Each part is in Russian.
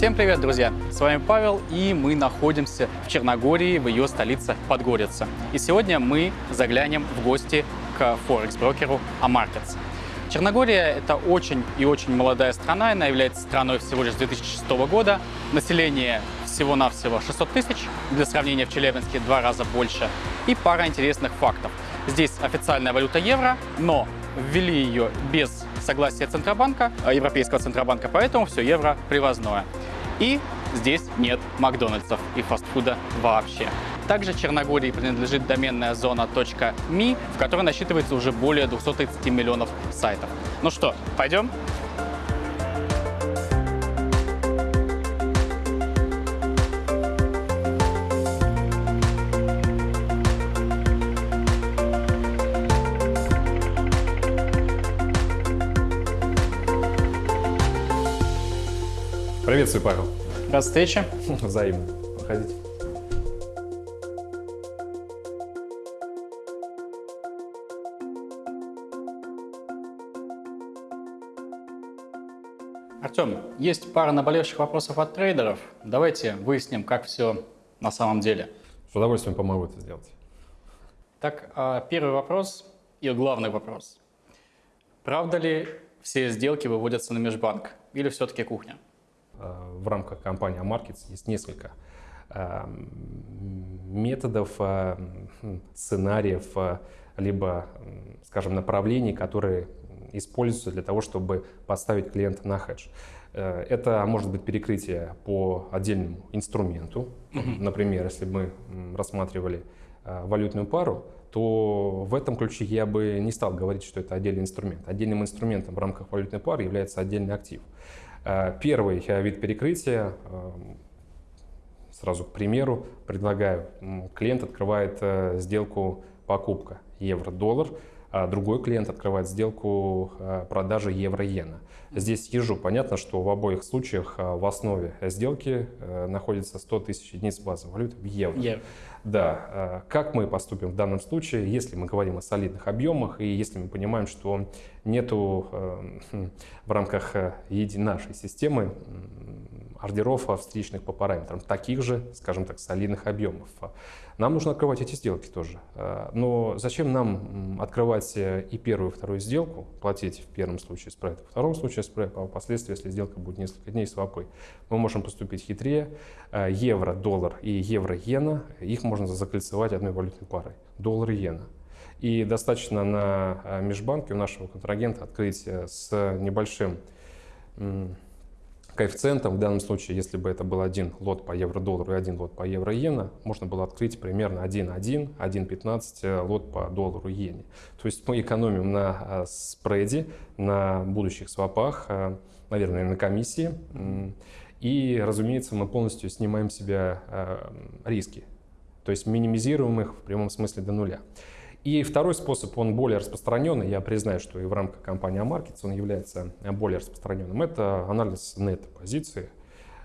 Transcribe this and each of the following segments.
Всем привет, друзья! С вами Павел, и мы находимся в Черногории, в ее столице Подгорица. И сегодня мы заглянем в гости к форекс-брокеру Amarkets. Черногория – это очень и очень молодая страна, она является страной всего лишь с 2006 года. Население всего-навсего 600 тысяч, для сравнения в Челябинске два раза больше. И пара интересных фактов. Здесь официальная валюта евро, но ввели ее без согласия Центробанка, э, Европейского Центробанка, поэтому все евро привозное. И здесь нет Макдональдсов и фастфуда вообще. Также Черногории принадлежит доменная зона .me, в которой насчитывается уже более 230 миллионов сайтов. Ну что, пойдем? Приветствую, Павел. Рад встрече. Взаимно. Проходите. Артем, есть пара наболевших вопросов от трейдеров. Давайте выясним, как все на самом деле. С удовольствием помогу это сделать. Так, а, первый вопрос и главный вопрос. Правда ли все сделки выводятся на межбанк или все-таки кухня? Э, в рамках компании Markets есть несколько э, методов, э, сценариев, либо, скажем, направлений, которые используются для того, чтобы поставить клиента на хедж. Это может быть перекрытие по отдельному инструменту. Например, если мы рассматривали валютную пару, то в этом ключе я бы не стал говорить, что это отдельный инструмент. Отдельным инструментом в рамках валютной пары является отдельный актив. Э, первый э, вид перекрытия, э, сразу к примеру, предлагаю, клиент открывает сделку покупка евро-доллар, а другой клиент открывает сделку продажи евро-иена. Здесь ежу понятно, что в обоих случаях в основе сделки находится 100 тысяч единиц базовой валюты в евро. евро. Да, как мы поступим в данном случае, если мы говорим о солидных объемах и если мы понимаем, что нету эм, в рамках э, нашей системы ордеров встречных по параметрам, таких же, скажем так, солидных объемов. Нам нужно открывать эти сделки тоже. Э, но зачем нам открывать э, и первую, и вторую сделку, платить в первом случае спред, в втором случае спред, а впоследствии, если сделка будет несколько дней свапой, мы можем поступить хитрее. Евро, доллар и евро-иена, их можно закольцевать одной валютной парой. Доллар и иена. И достаточно на э, межбанке у нашего контрагента открыть э, с небольшим коэффициентом. В данном случае, если бы это был один лот по евро-доллару и один лот по евро-иена, можно было открыть примерно 1.1, 1.15 э, лот по доллару-иене. То есть мы экономим на спреде, на будущих свопах, наверное, на комиссии. И, разумеется, мы полностью снимаем себя риски. То есть минимизируем их в прямом смысле до нуля. И второй способ, он более распространенный, я признаю, что и в рамках компании Markets он является более распространенным, это анализ нет-позиции,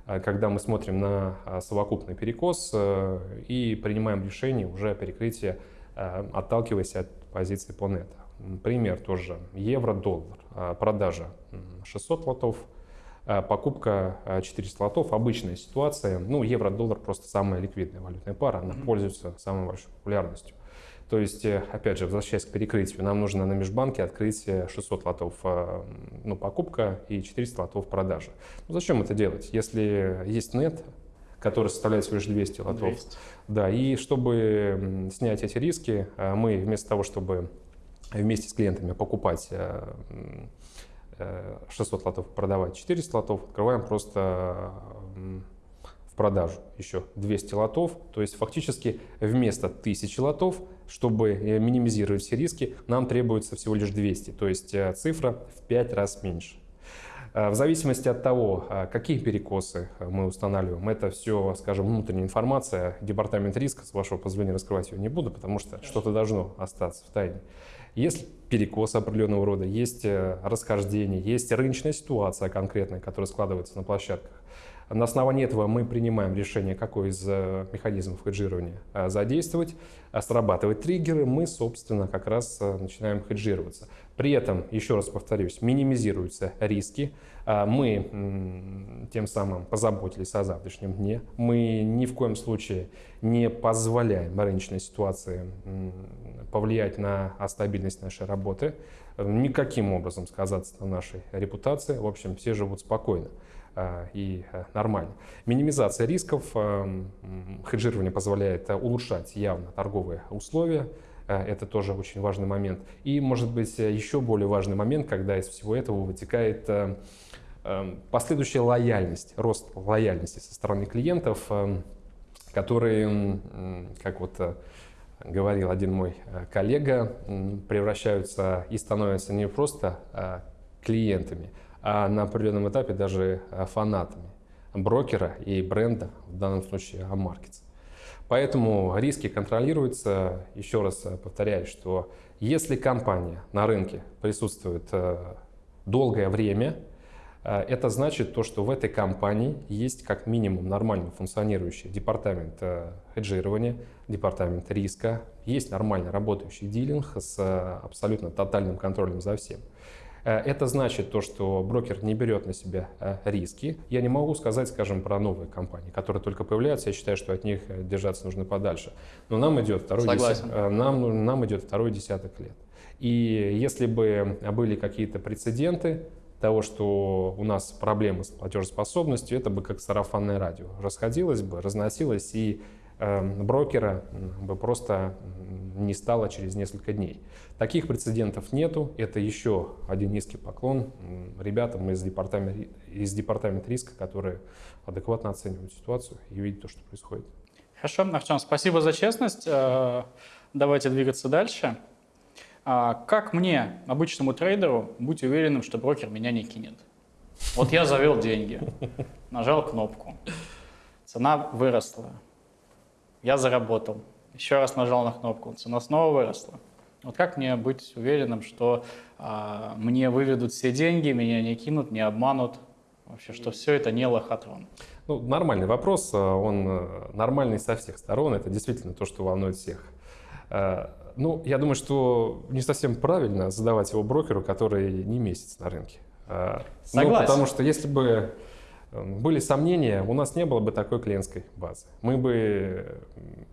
э, когда мы смотрим на э, совокупный перекос э, и принимаем решение уже о перекрытии, отталкиваясь от позиции по нет. Пример тоже. Евро-доллар, продажа 600 лотов, покупка 400 лотов, обычная ситуация. Ну, евро-доллар просто самая ликвидная валютная пара, она пользуется самой большой популярностью. То есть, э, опять же, возвращаясь к перекрытию, нам нужно на межбанке открыть 600 лотов э, ну, покупка и 400 лотов продажа. Ну, зачем это делать, если есть нет, который составляет всего лишь 200 лотов? 200. Да, и чтобы снять эти риски, э, мы вместо того, чтобы вместе с клиентами покупать 600 лотов, продавать 400 лотов, открываем просто продажу еще 200 лотов. То есть фактически вместо 1000 лотов, чтобы э, минимизировать все риски, нам требуется всего лишь 200. То есть э, цифра в 5 раз меньше. Э, в зависимости от того, какие перекосы мы устанавливаем, это все, скажем, внутренняя информация. Департамент риска, с вашего позволения, раскрывать ее не буду, потому что что-то должно остаться в тайне. Есть перекос определенного рода, есть расхождение, есть рыночная ситуация конкретная, которая складывается на площадках. На основании этого мы принимаем решение, какой из э, механизмов хеджирования э, задействовать. А срабатывать триггеры, мы, собственно, как раз э, начинаем хеджироваться. При этом, еще раз повторюсь, минимизируются риски. А мы тем самым позаботились о завтрашнем дне. Мы ни в коем случае не позволяем рыночной ситуации повлиять на стабильность нашей работы, никаким образом сказаться на нашей репутации. В общем, все живут спокойно. А, и э, нормально. Минимизация рисков, э, хеджирование позволяет э, улучшать явно торговые условия, это тоже очень важный момент. И, может быть, еще более важный момент, когда из всего этого вытекает последующая лояльность, рост лояльности со стороны клиентов, которые, как вот говорил один мой коллега, превращаются и становятся не просто клиентами, а на определенном этапе даже э, фанатами брокера и бренда, в данном случае AMarkets. Поэтому риски контролируются. Еще раз э, повторяю, что если компания на рынке присутствует э, долгое время, это значит то, что в этой компании есть как минимум нормально функционирующий департамент хеджирования, департамент риска, есть нормально работающий дилинг с абсолютно тотальным контролем за всем. Э, это значит то, что брокер не берет на себя э, риски. Я не могу сказать, скажем, про новые компании, которые только появляются. Я считаю, что от них э, держаться нужно подальше. Но нам идет второй, десяток, нам, нам идет второй десяток лет. И если бы были какие-то прецеденты, того, что у нас проблемы с платежеспособностью, это бы как сарафанное радио. Расходилось бы, разносилось, и брокера бы просто не стало через несколько дней. Таких прецедентов нету. Это еще один низкий поклон ребятам из департамента, из департамента риска, которые адекватно оценивают ситуацию и видят то, что происходит. Хорошо, Артем, спасибо за честность. Э, давайте двигаться дальше. А как мне, обычному трейдеру, быть уверенным, что брокер меня не кинет? Вот я завел деньги, нажал кнопку, цена выросла, я заработал, еще раз нажал на кнопку, цена снова выросла. Вот как мне быть уверенным, что а, мне выведут все деньги, меня не кинут, не обманут, вообще, что все это не лохотрон? Ну, нормальный вопрос, а, он э, нормальный со всех сторон, это действительно то, что волнует всех. А, ну, я думаю, что не совсем правильно задавать его брокеру, который не месяц на рынке. Ну, Согласен. Ну, потому что если бы были сомнения, у нас не было бы такой клиентской базы. Мы бы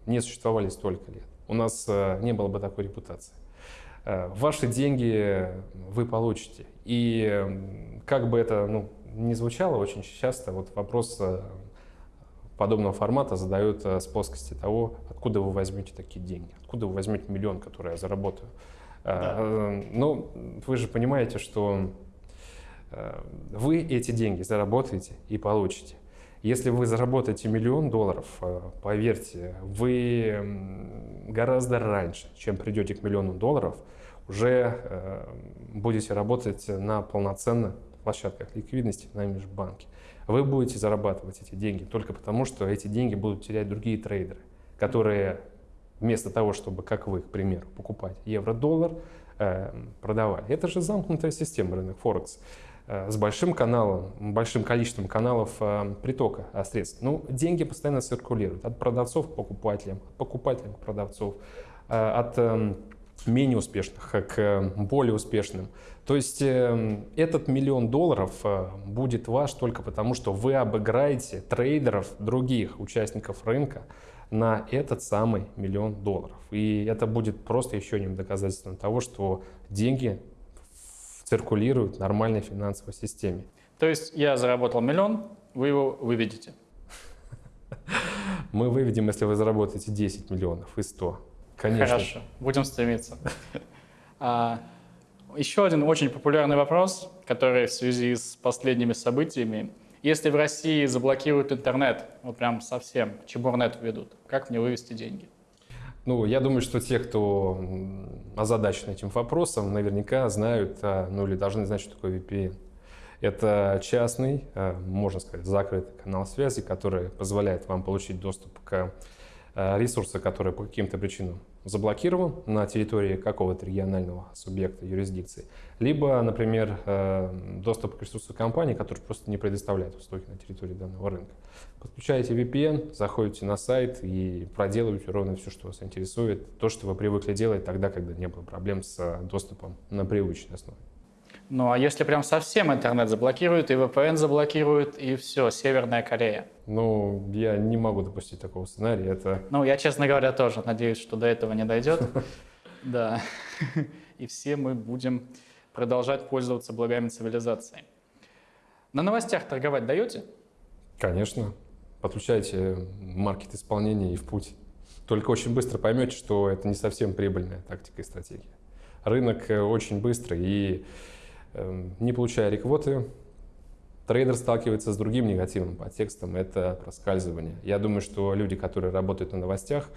не существовали столько лет. У нас э, не было бы такой репутации. Э, ваши деньги вы получите. И эм, как бы это ну, не звучало, очень часто вот вопрос э, подобного формата задают с плоскости того, откуда вы возьмете такие деньги, откуда вы возьмете миллион, который я заработаю. Да. Ну, вы же понимаете, что вы эти деньги заработаете и получите. Если вы заработаете миллион долларов, э, поверьте, вы гораздо раньше, чем придете к миллиону долларов, уже э, будете работать на полноценных площадках ликвидности на межбанке. Вы будете зарабатывать эти деньги только потому, что эти деньги будут терять другие трейдеры, которые вместо того, чтобы, как вы, к примеру, покупать евро-доллар, продавали. Это же замкнутая система рынок Форекс. Э, с большим каналом, большим количеством каналов э, притока э, средств. Ну, деньги постоянно циркулируют от продавцов к покупателям, от покупателей к продавцов, от менее успешных к более успешным. То есть этот миллион долларов будет ваш только потому, что вы обыграете трейдеров, других участников рынка на этот самый миллион долларов. И это будет просто еще одним доказательством того, что деньги циркулируют в нормальной финансовой системе. То есть я заработал миллион, вы его выведете? Мы выведем, если вы заработаете 10 миллионов и 100. Конечно. Хорошо, будем стремиться. А, еще один очень популярный вопрос, который в связи с последними событиями. Если в России заблокируют интернет, вот прям совсем, чебурнет введут, как мне вывести деньги? Ну, я думаю, что те, кто озадачен этим вопросом, наверняка знают, а, ну или должны знать, что такое VPN. Это частный, а, можно сказать, закрытый канал связи, который позволяет вам получить доступ к а, ресурсам, которые по каким-то причинам заблокирован на территории какого-то регионального субъекта юрисдикции, либо, например, э, доступ к ресурсу компании, который просто не предоставляет услуги на территории данного рынка. Подключаете VPN, заходите на сайт и проделываете ровно все, что вас интересует, то, что вы привыкли делать тогда, когда не было проблем с доступом на привычной основе. Ну а если прям совсем интернет заблокируют, и VPN заблокируют, и все, Северная Корея? Ну, я не могу допустить такого сценария. Это... Ну, я, честно говоря, тоже надеюсь, что до этого не дойдет. Да. И все мы будем продолжать пользоваться благами цивилизации. На новостях торговать даете? Конечно. Подключайте маркет исполнения и в путь. Только очень быстро поймете, что это не совсем прибыльная тактика и стратегия. Рынок э, очень быстрый, и не получая реквоты, трейдер сталкивается с другим негативным подтекстом – это проскальзывание. Я думаю, что люди, которые работают на новостях,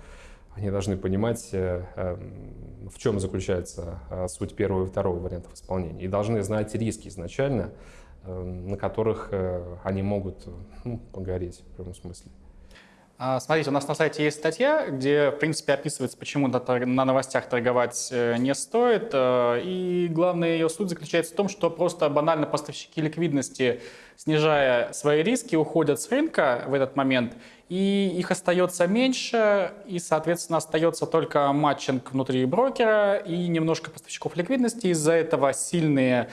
они должны понимать, э, эм, в чем заключается э, суть первого и второго вариантов исполнения. И должны знать риски изначально, эм, на которых э, они могут ну, погореть в прямом смысле. А, смотрите, у нас на сайте есть статья, где, в принципе, описывается, почему на новостях торговать э, не стоит. Э, и главная ее суть заключается в том, что просто банально поставщики ликвидности, снижая свои риски, уходят с рынка в этот момент, и их остается меньше, и, соответственно, остается только матчинг внутри брокера и немножко поставщиков ликвидности. Из-за этого сильные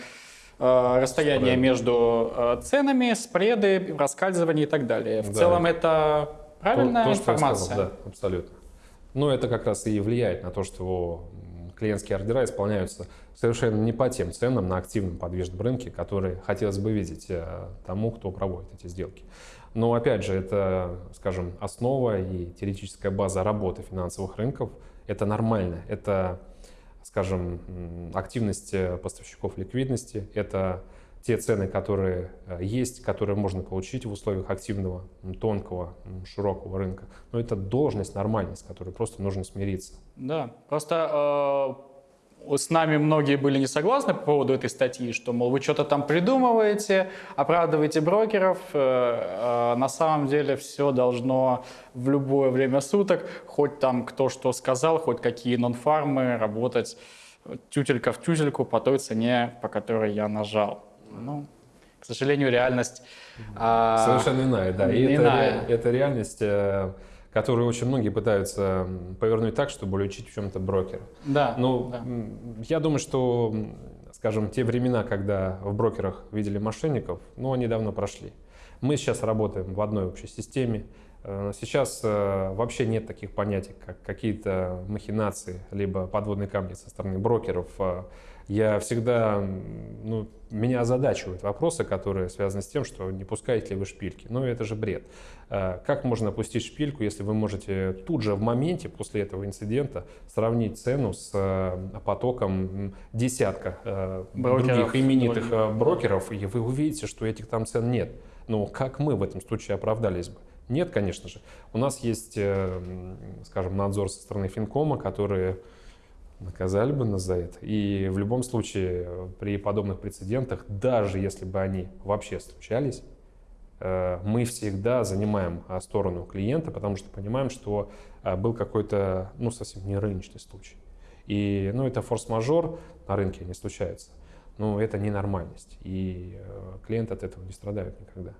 э, расстояния Спред. между ценами, спреды, раскальзывания и так далее. В да. целом это Правильная то, то, информация. Сказал, да, абсолютно. Но это как раз и влияет на то, что клиентские ордера исполняются совершенно не по тем ценам на активном подвижном рынке, которые хотелось бы видеть э, тому, кто проводит эти сделки. Но опять же, это, скажем, основа и теоретическая база работы финансовых рынков. Это нормально. Это, скажем, активность э, поставщиков ликвидности, это те цены, которые э, есть, которые можно получить в условиях активного, тонкого, широкого рынка. Но это должность, нормальность, с которой просто нужно смириться. Да, просто э, с нами многие были не согласны по поводу этой статьи, что, мол, вы что-то там придумываете, оправдываете брокеров. Э, э, на самом деле все должно в любое время суток, хоть там кто что сказал, хоть какие нон-фармы, работать тютелька в тютельку по той цене, по которой я нажал. Ну, к сожалению, реальность... А, Совершенно иная, да. И иная. Это, это реальность, э, которую очень многие пытаются повернуть так, чтобы уличить в чем-то брокера. Да. Ну, да. я думаю, что, скажем, те времена, когда в брокерах видели мошенников, ну, они давно прошли. Мы сейчас работаем в одной общей системе. Э, сейчас э, вообще нет таких понятий, как какие-то махинации, либо подводные камни со стороны брокеров я всегда, ну, меня озадачивают вопросы, которые связаны с тем, что не пускаете ли вы шпильки. Ну, это же бред. А, как можно опустить шпильку, если вы можете тут же в моменте после этого инцидента сравнить цену с э, потоком десятка э, брокеров, других именитых брокеров. Э, брокеров, и вы увидите, что этих там цен нет. Но как мы в этом случае оправдались бы? Нет, конечно же. У нас есть, скажем, надзор со стороны Финкома, которые наказали бы нас за это. И в любом случае при подобных прецедентах, даже если бы они вообще случались, э, мы всегда занимаем а, сторону клиента, потому что понимаем, что а, был какой-то, ну, совсем не рыночный случай. И, ну, это форс-мажор, на рынке не случается. Но это ненормальность, и э, клиент от этого не страдает никогда.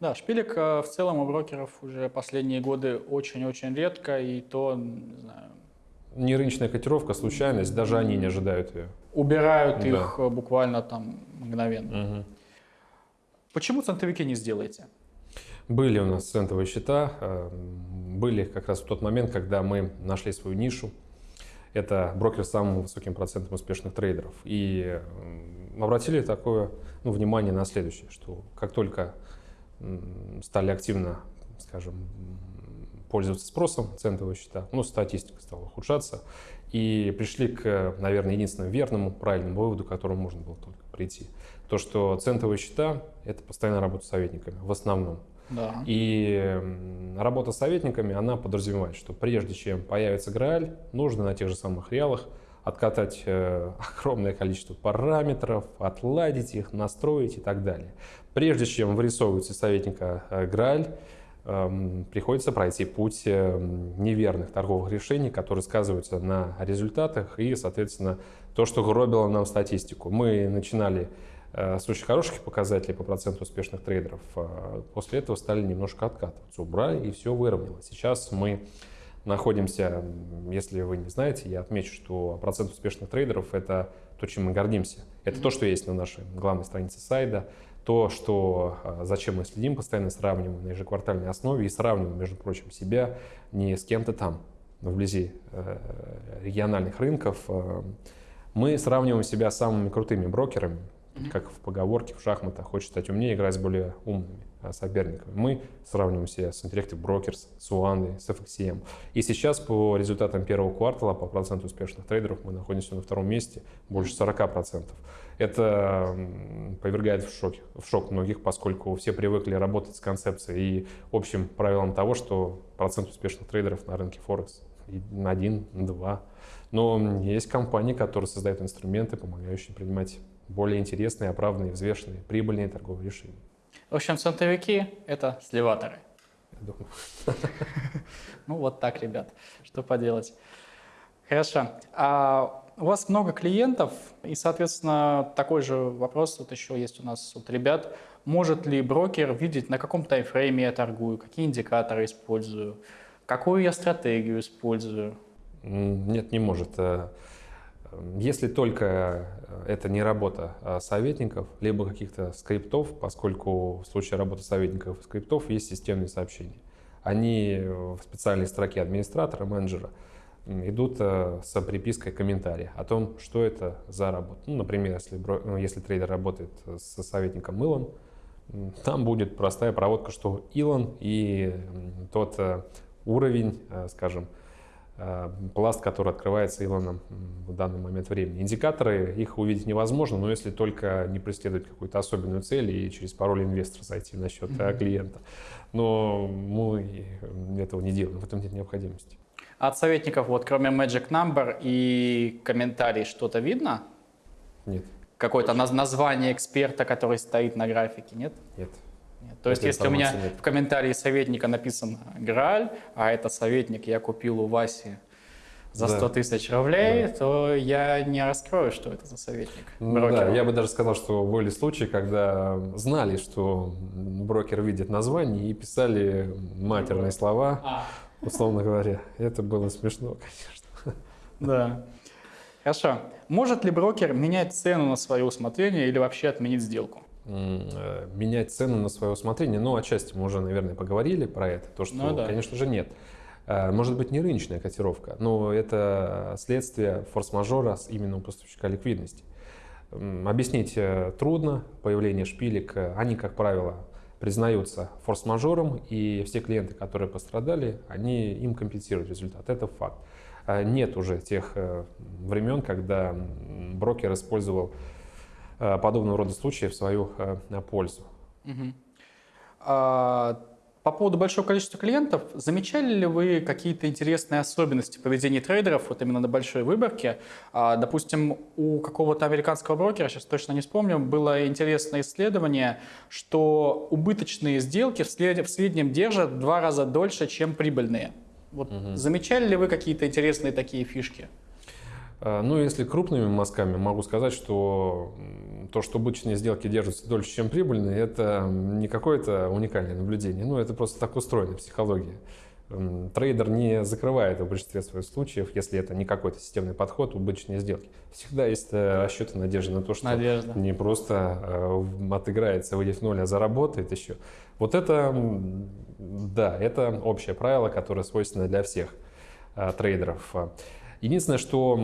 Да, шпилек э, в целом у брокеров уже последние годы очень-очень редко, и то, не знаю, не рыночная котировка, случайность, даже они не ожидают ее. Убирают да. их э, буквально там мгновенно. Угу. Почему центовики не сделаете? Были у нас центовые счета, э, были как раз в тот момент, когда мы нашли свою нишу. Это брокер с самым высоким процентом успешных трейдеров. И обратили такое ну, внимание на следующее, что как только стали активно, скажем, пользоваться спросом центовые счета, ну, статистика стала ухудшаться, и пришли к, наверное, единственному верному, правильному выводу, к которому можно было только прийти. То, что центовые счета – это постоянная работа с советниками, в основном. Да. И работа с советниками, она подразумевает, что прежде чем появится Грааль, нужно на тех же самых реалах откатать э, огромное количество параметров, отладить их, настроить и так далее. Прежде чем вырисовывается советника э, Грааль, приходится пройти путь эм, неверных торговых решений, которые сказываются на результатах и, соответственно, то, что гробило нам статистику. Мы начинали э, с очень хороших показателей по проценту успешных трейдеров. А после этого стали немножко откатываться, убрали и все выровнялось. Сейчас мы находимся, если вы не знаете, я отмечу, что процент успешных трейдеров – это то, чем мы гордимся. Это то, что есть на нашей главной странице сайта, то, что, а, зачем мы следим, постоянно сравниваем на ежеквартальной основе и сравниваем, между прочим, себя не с кем-то там, вблизи э, региональных рынков. Э, мы сравниваем себя с самыми крутыми брокерами, как в поговорке в шахматах, хочет стать умнее, играть с более умными а, соперниками. Мы сравниваем себя с Interactive Brokers, с Уандой, с FXCM. И сейчас по результатам первого квартала, по проценту успешных трейдеров, мы находимся на втором месте, больше 40%. Это повергает в, шок, в шок многих, поскольку все привыкли работать с концепцией и общим правилом того, что процент успешных трейдеров на рынке Форекс один, два. Но есть компании, которые создают инструменты, помогающие принимать более интересные, оправданные, взвешенные, прибыльные торговые решения. В общем, центровики — это сливаторы. Ну вот так, ребят, что поделать. Хорошо. А у вас много клиентов, и, соответственно, такой же вопрос вот еще есть у нас от ребят. Может ли брокер видеть, на каком таймфрейме я торгую, какие индикаторы использую, какую я стратегию использую? Нет, не может. Э, если только это не работа а советников, либо каких-то скриптов, поскольку в случае работы советников и скриптов есть системные сообщения. Они в специальной строке администратора, менеджера идут э, с припиской комментария о том, что это за работа. Ну, например, если, ну, если трейдер работает с советником Илон, там будет простая проводка, что Илон и тот э, уровень, э, скажем, Э, пласт, который открывается Илоном в данный момент времени. Индикаторы, их увидеть невозможно, но если только не преследовать какую-то особенную цель и через пароль инвестора зайти на счет клиента. Но мы этого не делаем, в этом нет необходимости. От советников, вот кроме Magic Number и комментарий, что-то видно? Нет. Какое-то название эксперта, который стоит на графике, нет? Нет. Нет. То есть, если у меня нет. в комментарии советника написан Грааль, а это советник я купил у Васи за 100 да. тысяч рублей, да. то я не раскрою, что это за советник. Брокера. Да, я бы даже сказал, что были случаи, когда знали, что брокер видит название и писали матерные слова, а. Условно говоря. Это было смешно, конечно. Да. Хорошо. Может ли брокер менять цену на свое усмотрение или вообще отменить сделку? Э, менять цену на свое усмотрение. Ну, отчасти мы уже, наверное, поговорили про это. То, что, ну, да. конечно же, нет. Э, может быть, не рыночная котировка, но это следствие форс-мажора именно у поставщика ликвидности. Объяснить э, трудно. Появление шпилек, они, как правило, признаются форс-мажором, и все клиенты, которые пострадали, они им компенсируют результат. Это факт. Нет уже тех времен, когда брокер использовал Э, подобного рода случаи в свою э, пользу. Угу. А, по поводу большого количества клиентов, замечали ли вы какие-то интересные особенности поведения трейдеров вот именно на большой выборке? А, допустим, у какого-то американского брокера, сейчас точно не вспомню, было интересное исследование, что убыточные сделки в, среднем держат в два раза дольше, чем прибыльные. Вот угу. Замечали ли вы какие-то интересные такие фишки? Э, ну, если крупными мазками, могу сказать, что то, что обычные сделки держатся дольше, чем прибыльные, это не какое-то уникальное наблюдение. Ну, это просто так устроена психология. Трейдер не закрывает в большинстве своих случаев, если это не какой-то системный подход, обычные сделки. Всегда есть э, расчеты надежды на то, что Надежда. не просто э, отыграется, выйдет в ноль, а заработает еще. Вот это, да, это общее правило, которое свойственно для всех трейдеров. Единственное, что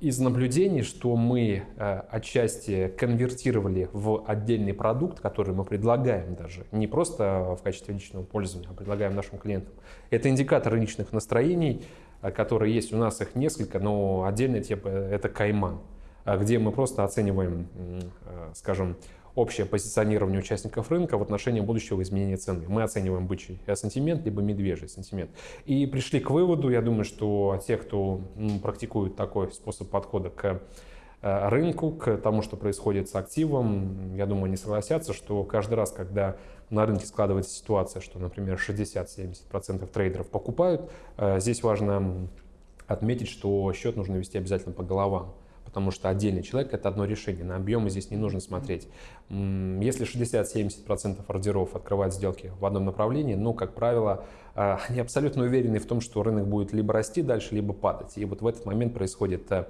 из наблюдений, что мы э, отчасти конвертировали в отдельный продукт, который мы предлагаем даже, не просто в качестве личного пользования, а предлагаем нашим клиентам. Это индикатор рыночных настроений, э, которые есть у нас, их несколько, но отдельная тема – это кайман, э, где мы просто оцениваем, скажем, общее позиционирование участников рынка в отношении будущего изменения цены. Мы оцениваем бычий сантимент, либо медвежий сантимент. И пришли к выводу, я думаю, что те, кто практикует такой способ подхода к э, рынку, к тому, что происходит с активом, я думаю, не согласятся, что каждый раз, когда на рынке складывается ситуация, что, например, 60-70% трейдеров покупают, здесь важно отметить, что счет нужно вести обязательно по головам потому что отдельный человек – это одно решение. На объемы здесь не нужно смотреть. Если 60-70% ордеров открывают сделки в одном направлении, ну, как правило, а, они абсолютно уверены в том, что рынок будет либо расти дальше, либо падать. И вот в этот момент происходит э,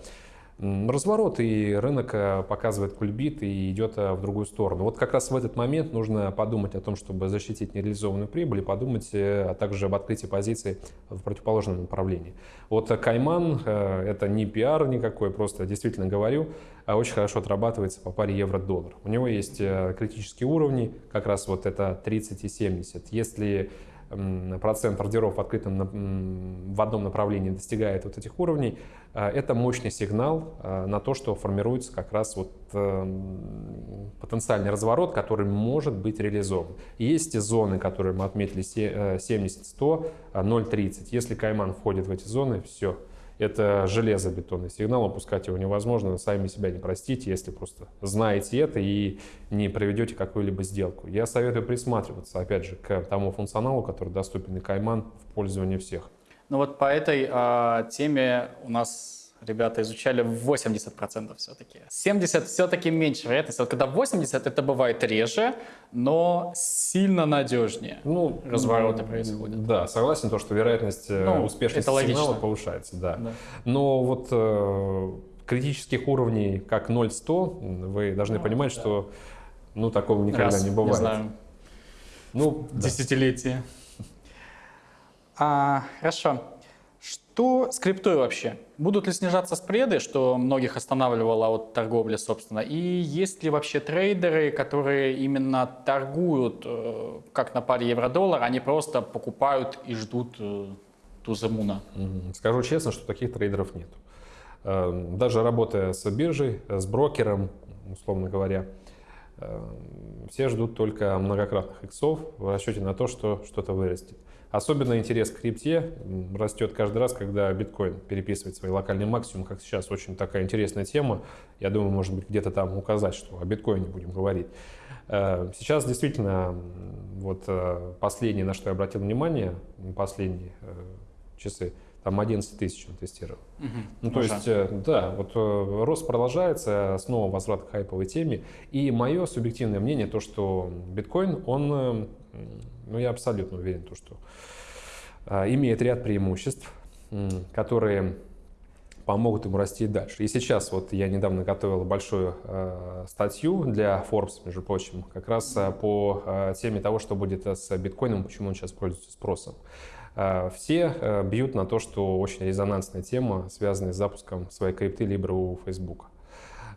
разворот, и рынок э, показывает кульбит и идет э, в другую сторону. Вот как раз в этот момент нужно подумать о том, чтобы защитить нереализованную прибыль, и подумать э, а также об открытии позиций в противоположном направлении. Вот Кайман — это не пиар никакой, просто действительно говорю, а очень хорошо отрабатывается по паре евро-доллар. У него есть критические уровни, как раз вот это 30 и 70. Если процент ордеров в открытом в одном направлении достигает вот этих уровней, э, это мощный сигнал э, на то, что формируется как раз вот эм, потенциальный разворот, который может быть реализован. Есть зоны, которые мы отметили 70-100, 0.30. Э, Если Кайман входит в эти зоны, все, это железобетонный сигнал, опускать его невозможно, сами себя не простите, если просто знаете это и не проведете какую-либо сделку. Я советую присматриваться, опять же, к тому функционалу, который доступен и Кайман в пользовании всех. Ну вот по этой э, теме у нас ребята изучали 80% все-таки. 70 все-таки меньше вероятность. Вот когда 80, это бывает реже, но сильно надежнее ну, развороты происходят. Да, согласен, то, что вероятность э, ну, успешности сигнала повышается. Да. да. Но вот э, критических уровней, как 0-100, вы должны ну, понимать, да. что ну, такого никогда Раз, не бывает. Не знаю. Ну, Десятилетие. А, хорошо. Что с криптой вообще? Будут ли снижаться спреды, что многих останавливало от торговли, собственно? И есть ли вообще трейдеры, которые именно торгуют э, как на паре евро-доллар, они просто покупают и ждут э, туземуна? Скажу честно, что таких трейдеров нет. Эм, даже работая с биржей, с брокером, условно говоря, эм, все ждут только многократных иксов в расчете на то, что что-то вырастет. Особенно интерес к крипте растет каждый раз, когда биткоин переписывает свои локальные максимумы, как сейчас. Очень такая интересная тема. Я думаю, может быть, где-то там указать, что о биткоине будем говорить. Э, сейчас действительно, вот э, последнее, на что я обратил внимание, последние э, часы, там 11 тысяч он тестировал. Угу, ну, то есть, да, вот рост продолжается, снова возврат к хайповой теме. И мое субъективное мнение, то, что биткоин, он ну, я абсолютно уверен, то, что а, имеет ряд преимуществ, которые помогут ему расти дальше. И сейчас вот я недавно готовил большую э, статью для Forbes, между прочим, как раз э, по э, теме того, что будет с биткоином, почему он сейчас пользуется спросом. Э, все э, бьют на то, что очень резонансная тема, связанная с запуском своей крипты Libra у Facebook.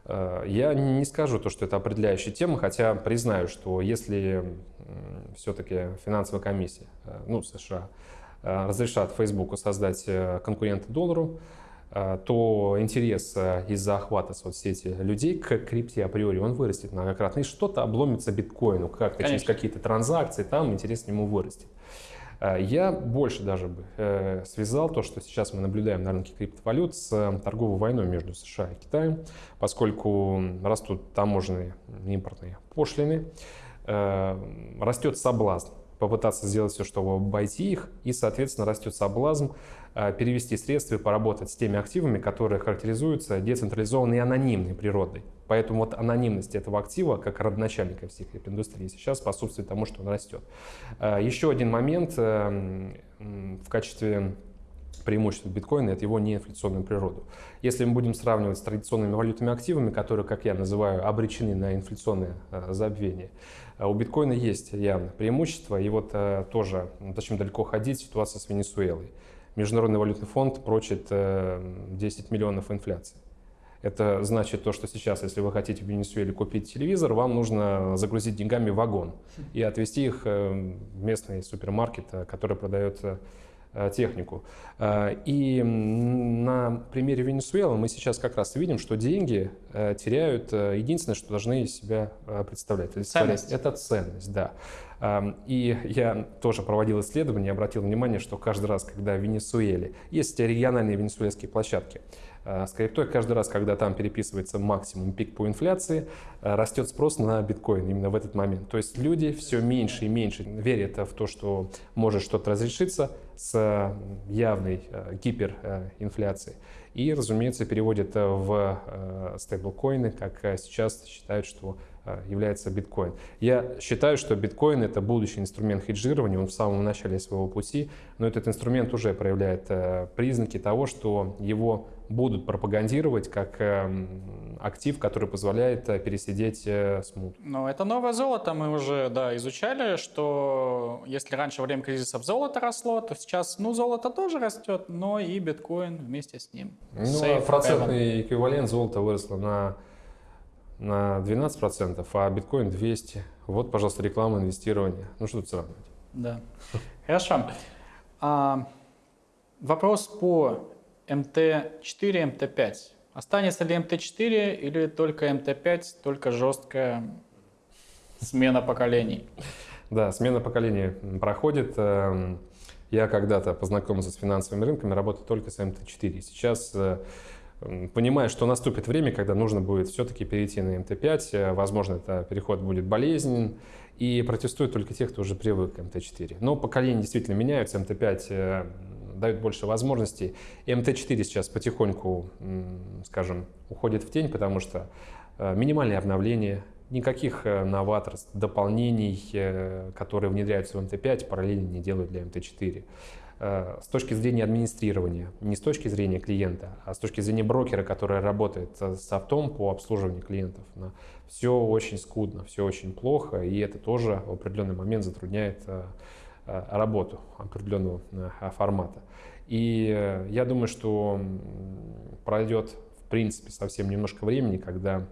Э, я не скажу то, что это определяющая тема, хотя признаю, что если все-таки финансовая комиссия, э, ну, США, э, разрешат Фейсбуку создать конкурента доллару, то интерес из-за охвата соцсети людей к крипте априори он вырастет многократно. И что-то обломится биткоину, как-то через какие-то транзакции, там интерес к нему вырастет. Я больше даже бы связал то, что сейчас мы наблюдаем на рынке криптовалют с торговой войной между США и Китаем, поскольку растут таможенные импортные пошлины. Э, растет соблазн попытаться сделать все, чтобы обойти их, и, соответственно, растет соблазн э, перевести средства и поработать с теми активами, которые характеризуются децентрализованной и анонимной природой. Поэтому вот анонимность этого актива, как родоначальника всех индустрии, сейчас способствует тому, что он растет. Э, еще один момент в качестве преимущество биткоина – это его неинфляционную природу. Если мы будем сравнивать с традиционными валютными активами, которые, как я называю, обречены на инфляционное забвение, а у биткоина есть явно преимущество, и вот э, тоже, зачем далеко ходить, ситуация с Венесуэлой. Международный валютный фонд прочит э, 10 миллионов инфляции. Это значит то, что сейчас, если вы хотите в Венесуэле купить телевизор, вам нужно загрузить деньгами вагон и отвезти их э, в местный супермаркет, э, который продает э, технику. И на примере Венесуэлы мы сейчас как раз видим, что деньги теряют единственное, что должны из себя представлять. Ценность. Это ценность, да. И я тоже проводил исследование, обратил внимание, что каждый раз, когда в Венесуэле есть региональные венесуэльские площадки, с криптой каждый раз, когда там переписывается максимум пик по инфляции, а, растет спрос на биткоин именно в этот момент. То есть люди все меньше и меньше верят в то, что может что-то разрешиться с явной а, гиперинфляцией. И, разумеется, переводят в стейблкоины, как сейчас считают, что является биткоин. Я считаю, что биткоин это будущий инструмент хеджирования, он в самом начале своего пути, но этот инструмент уже проявляет признаки того, что его будут пропагандировать как эм, актив, который позволяет э, пересидеть смут. Но это новое золото, мы уже да, изучали, что если раньше во время кризисов золото росло, то сейчас ну, золото тоже растет, но и биткоин вместе с ним. Ну, а процентный эквивалент золота выросло на на 12%, а биткоин 200. Вот, пожалуйста, реклама инвестирования. Ну что тут сравнивать? Да. Хорошо. А, вопрос по МТ4, МТ5. Останется ли МТ4 или только МТ5, только жесткая смена поколений? Да, смена поколений проходит. Эм, я когда-то познакомился с финансовыми рынками, работаю только с МТ4. Сейчас э, понимая, что наступит время, когда нужно будет все-таки перейти на МТ-5, э, возможно, это переход будет болезненен, и протестуют только те, кто уже привык к МТ-4. Но поколения действительно меняются, МТ-5 э, дает больше возможностей. И МТ-4 сейчас потихоньку, скажем, уходит в тень, потому что э, минимальные обновления, никаких новаторств, дополнений, которые внедряются в МТ-5, параллельно не делают для МТ-4. Э, с точки зрения администрирования, не с точки зрения клиента, а с точки зрения брокера, который работает с автом по обслуживанию клиентов. Все очень скудно, все очень плохо, и это тоже в определенный момент затрудняет э, э, работу определенного формата. И я думаю, что пройдет, в принципе, совсем немножко времени, когда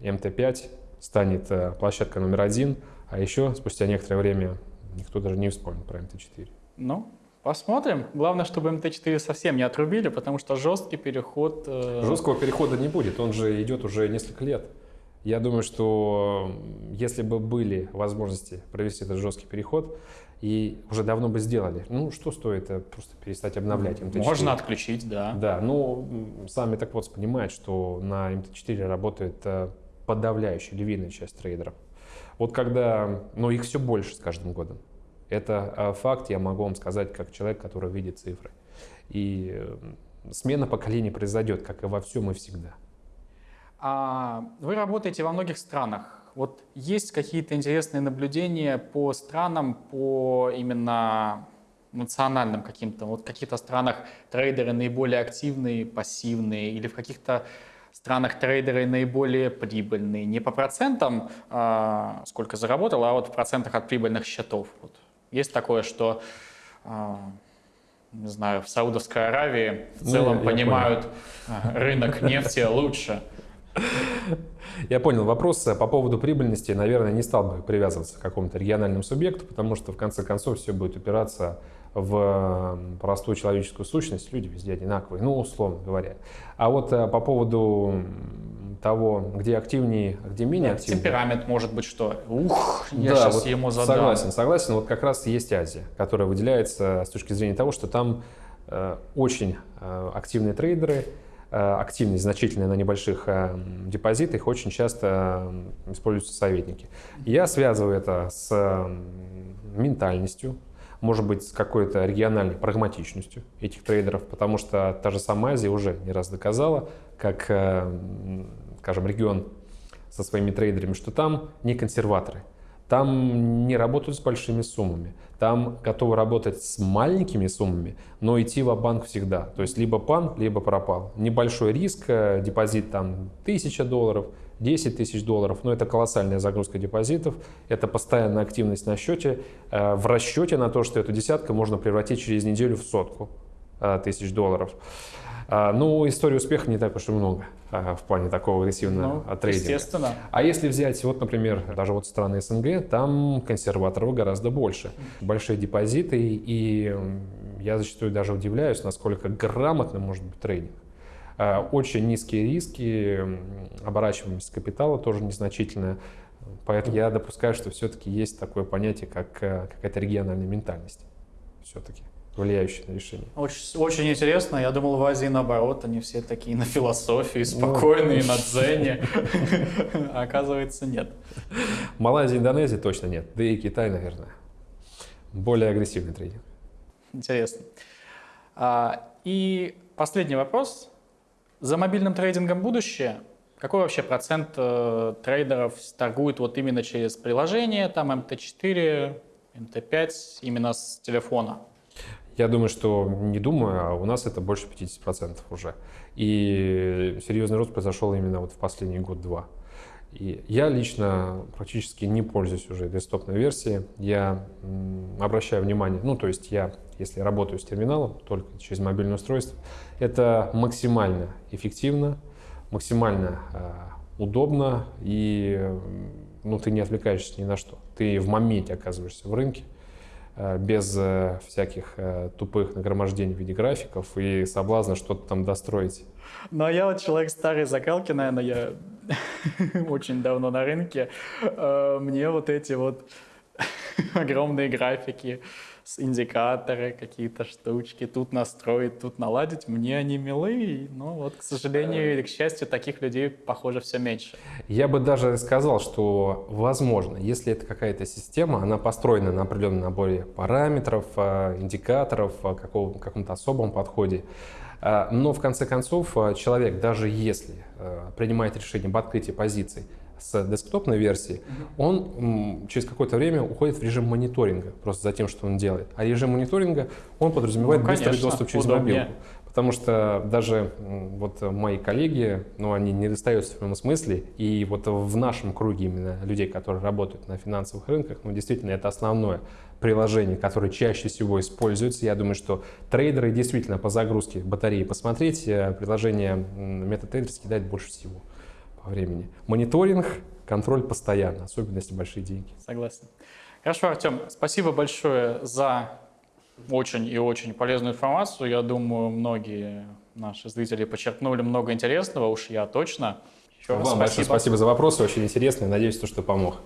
МТ-5 станет площадкой номер один, а еще спустя некоторое время никто даже не вспомнит про МТ-4. Ну, Посмотрим. Главное, чтобы МТ-4 совсем не отрубили, потому что жесткий переход... Э... Жесткого перехода не будет, он же идет уже несколько лет. Я думаю, что если бы были возможности провести этот жесткий переход, и уже давно бы сделали. Ну, что стоит э, просто перестать обновлять МТ-4? Можно отключить, да. Да, ну, сами так вот понимают, что на МТ-4 работает э, подавляющая львиная часть трейдеров. Вот когда, ну, их все больше с каждым годом. Это а, факт, я могу вам сказать, как человек, который видит цифры. И э, смена поколений произойдет, как и во всем и всегда. А вы работаете во многих странах. Вот есть какие-то интересные наблюдения по странам, по именно национальным каким-то? Вот в каких-то странах трейдеры наиболее активные, пассивные, или в каких-то странах трейдеры наиболее прибыльные? Не по процентам, а, сколько заработал, а вот в процентах от прибыльных счетов. Вот. Есть такое, что, а, не знаю, в Саудовской Аравии в ну, целом ну, понимают понял. рынок нефти лучше. Я понял вопрос. По поводу прибыльности, наверное, не стал бы привязываться к какому-то региональному субъекту, потому что в конце концов все будет упираться в простую человеческую сущность. Люди везде одинаковые, ну, условно говоря. А вот э, по поводу того, где активнее, а где менее да, активнее. Темперамент может быть что? Ух, я да, сейчас вот ему задам. Согласен, согласен. Вот как раз есть Азия, которая выделяется с точки зрения того, что там э, очень э, активные трейдеры, активность значительная на небольших э, депозитах, очень часто э, используются советники. Я связываю это с э, ментальностью, может быть, с какой-то региональной прагматичностью этих трейдеров, потому что та же самая Азия уже не раз доказала, как э, скажем, регион со своими трейдерами, что там не консерваторы, там не работают с большими суммами, там готовы работать с маленькими суммами, но идти в банк всегда. То есть либо пан, либо пропал. Небольшой риск, э, депозит там 1000 долларов, 10 тысяч долларов, но это колоссальная загрузка депозитов, это постоянная активность на счете, э, в расчете на то, что эту десятку можно превратить через неделю в сотку э, тысяч долларов. А, ну, истории успеха не так уж и много а, в плане такого агрессивного ну, трейдинга. Естественно. А если взять, вот, например, даже вот страны СНГ, там консерваторов гораздо больше. Большие депозиты, и я зачастую даже удивляюсь, насколько грамотно может быть трейдинг. А, очень низкие риски, оборачиваемость капитала тоже незначительная. Поэтому я допускаю, что все-таки есть такое понятие, как э, какая-то региональная ментальность. Все-таки влияющая на решение. Очень, очень интересно. Я думал, в Азии наоборот, они все такие на философии, ну, спокойные, на дзене. Оказывается, нет. Малайзия, Индонезия точно нет. Да и Китай, наверное. Более агрессивный трейдинг. Интересно. А, и последний вопрос. За мобильным трейдингом будущее. Какой вообще процент э, трейдеров торгует вот именно через приложение, там MT4, MT5, именно с телефона? Я думаю, что не думаю, а у нас это больше 50% уже. И серьезный рост произошел именно вот в последний год-два. И я лично практически не пользуюсь уже десктопной версией. Я обращаю внимание, ну то есть я, если работаю с терминалом, только через мобильное устройство, это максимально эффективно, максимально э, удобно и ну, ты не отвлекаешься ни на что. Ты в моменте оказываешься в рынке, без э, всяких э, тупых нагромождений в виде графиков и соблазна что-то там достроить. Ну, а я вот человек старой закалки, наверное, я очень давно на рынке. Мне вот эти вот огромные графики, индикаторы, какие-то штучки, тут настроить, тут наладить. Мне они милые, но вот, к сожалению или к счастью, таких людей, похоже, все меньше. Я бы даже сказал, что возможно, если это какая-то система, она построена на определенном наборе параметров, а, индикаторов, какого, каком-то особом подходе, а, но в конце концов человек, даже если принимает решение об открытии позиций, с десктопной версии, он через какое-то время уходит в режим мониторинга, просто за тем, что он делает. А режим мониторинга, он подразумевает ну, конечно, быстрый доступ через удобнее. мобилку. Потому что даже вот мои коллеги, ну, они не достаются в прямом смысле, и вот в нашем круге именно людей, которые работают на финансовых рынках, ну, действительно, это основное приложение, которое чаще всего используется. Я думаю, что трейдеры действительно по загрузке батареи посмотреть, э, приложение MetaTrader съедает больше всего времени. Мониторинг, контроль постоянно, особенно если большие деньги. Согласен. Хорошо, Артем, спасибо большое за очень и очень полезную информацию. Я думаю, многие наши зрители почерпнули много интересного, уж я точно. Еще Вам спасибо. большое спасибо за вопросы, очень интересно. Надеюсь, то, что помог.